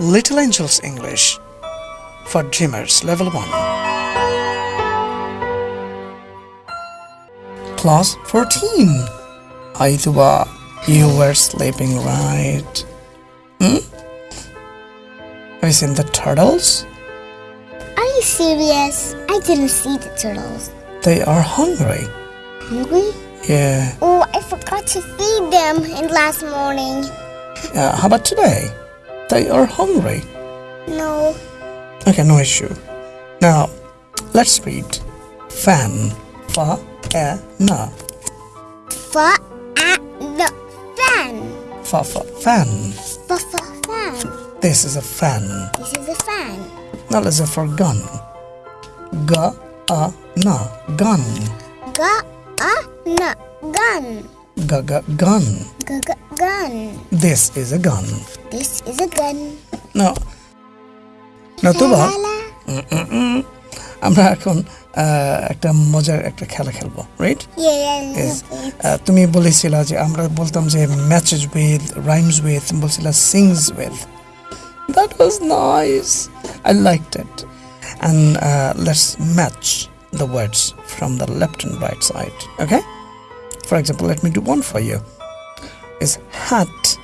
Little Angels English for Dreamers Level 1. Class 14. Hi, Tuba. You were sleeping, right? Hmm? Have you seen the turtles? Are you serious? I didn't see the turtles. They are hungry. Hungry? Yeah. Oh, I forgot to feed them in last morning. Uh, how about today? They are hungry. No. Okay, no issue. Now, let's read fan. Fa, e, na. Fa at the fan. Fa, fa, fan. Fa fa fan. This is a fan. This is a fan. Now let's for gun. Ga, a, na. Gun. Ga a na gun. Ga, ga, gun. Ga ga gun. This is a gun. This is a gun. Now, now Tuba La la. আমরা এখন আহ, একটা মজার একটা খেলা খেলবো right Yeah, yeah, Yes. love it. আহ, তুমি বলেছিলা যে আমরা বলতাম যে ম্যাচেস উইথ রাইমস উইথ বলছিলা sings with that was nice I liked it and let's match the words from the left and right side okay for example let me do one for you is hat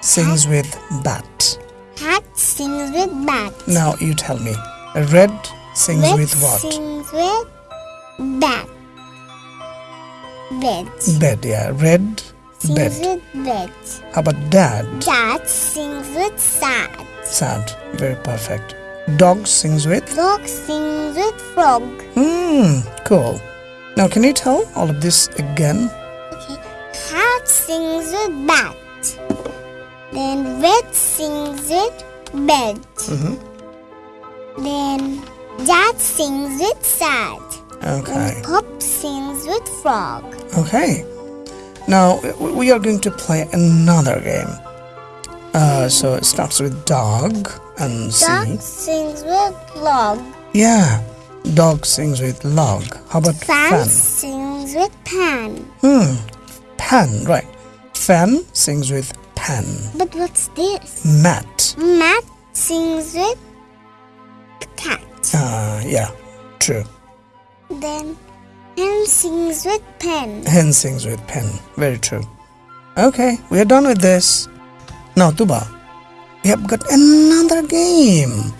sings with bat Hat sings with bat. now you tell me red sings Red with what sings with bat. Bed. bed yeah red Sings bed with bed. how about dad Dad sings with sad. sad very perfect dog sings with Dog sings with frog. Hmm, cool. Now, can you tell all of this again? Sings with bat. Then red sings with bed. Mhm. Then dad sings with sad. Okay. And pup sings with frog. Okay. Now, we are going to play another game. Uh, so it starts with dog and Dog C. sings with log. Yeah. Dog sings with log. How about Fan, fan? sings with pan. Hmm. Pan, right. Fan sings with pan. But what's this? Mat. Mat sings with cat. Uh, yeah. True. Then hen sings with pen. Hen sings with pen. Very true. Okay, we are done with this. Now, Tuba, we have got another game.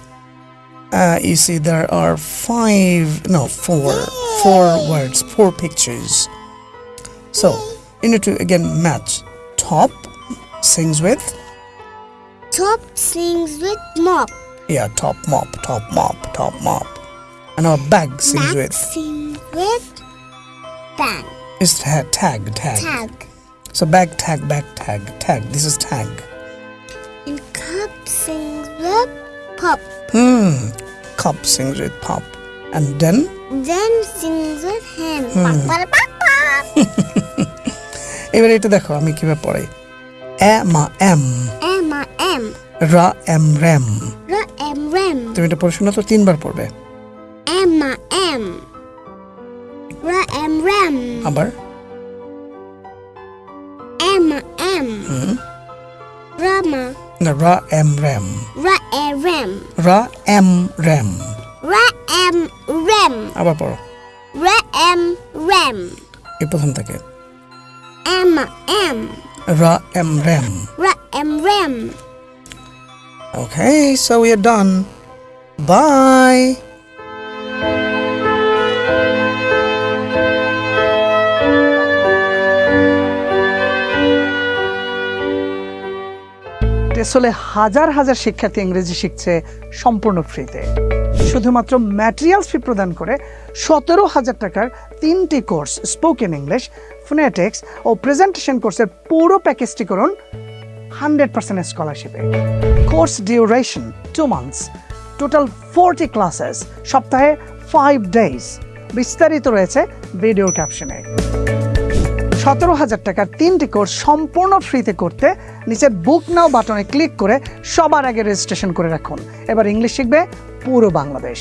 Uh, you see, there are five, no, four, four words, four pictures. So, you need to again match. Top sings with, Top sings with mop. yeah, top mop, top mop, top mop. And our bag sings Back with, sings with bag. is ta- tag, tag. Tag. So, bag, tag, bag, tag, tag. This is tag. And cup sings with pop. Hmm. Cup sings with pop. And then Then sings with hen. Hmm. Pop, pop, pop, pop. এবার এটা দেখো আমি কীভাবে পড়াই। মা M. Emma M. রা M ram. রা M ram. তুমি এটা পড়ে শোনা তো তিনবার পড়বে। মা এম। রা এম র্যাম। আবার। Emma M. রামা না রা এম র্যাম। রা এম র্যাম। রা এম র্যাম। রা এম র্যাম। আবার পড়ো। রা এম র্যাম। এই প্রথম থাকে। Emma M. রা M rem R M rem. Okay, so we are done. Bye. টেসলে হাজার হাজার শিক্ষার্থী ইংরেজি শিখছে সম্পূর্ণ ফ্রিতে শুধুমাত্র ম্যাটেরিয়ালস ফি প্রদান করে সতেরো হাজার টাকার তিনটি কোর্স স্পোকেন ইংলিশ ফোনেটিক্স ও প্রেজেন্টেশন কোর্সের পুরো প্যাকেজটি করুন hundred percent স্কলারশিপে course duration two months total forty classes সপ্তাহে ফাইভ ডেজ বিস্তারিত রয়েছে ভিডিও ক্যাপশনে সতেরো হাজার টাকার তিনটি কোর্স সম্পূর্ণ ফ্রিতে করতে নিচের বুক নাও বাটনে ক্লিক করে সবার আগে রেজিস্ট্রেশন করে রাখুন। এবার ইংলিশ শিখবে পুরো বাংলাদেশ।